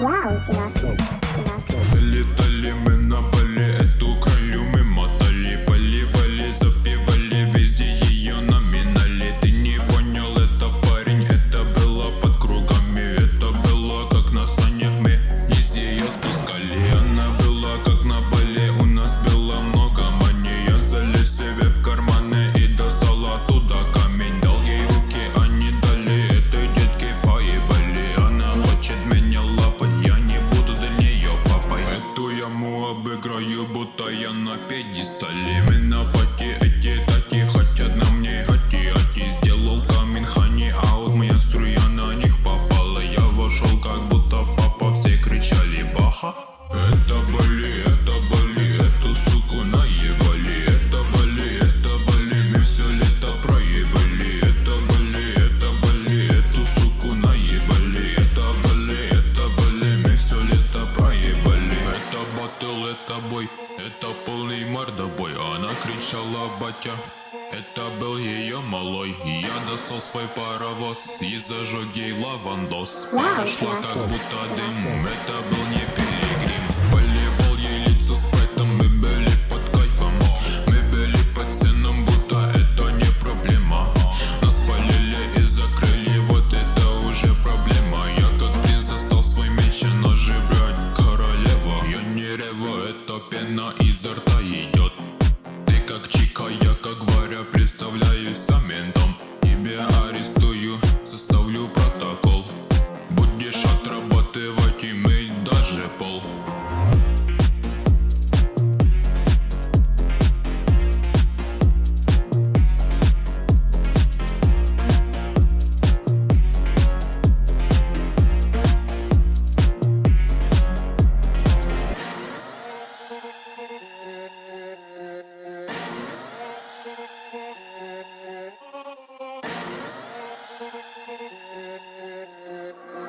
Вау. Синатра. Залетали мы на Бали, эту кралю мы мотали Поливали, запивали, везде ее номинали Ты не понял, это парень, это было под кругами Это было как на санях, мы вниз ее спускали обыграю, будто я на пьедестале. На пати эти таки хотят на мне хати Аки сделал камин хани аут, моя струя на них попала. Я вошел как будто папа, все кричали баха! Это боли, кричала батя. Это был ее малой. Я достал свой паровоз И зажег ей лавандос Пара шла как будто дым. Это был не пилигрим. Поливал ей лицо спрайтом Мы были под кайфом. Мы были под стеном Будто это не проблема. Нас полили и закрыли. Вот это уже проблема. Я как принц достал свой меч И ножи, блядь, королева. Я не реву, это пена изо рта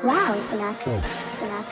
Wow, Sinak. Sinak.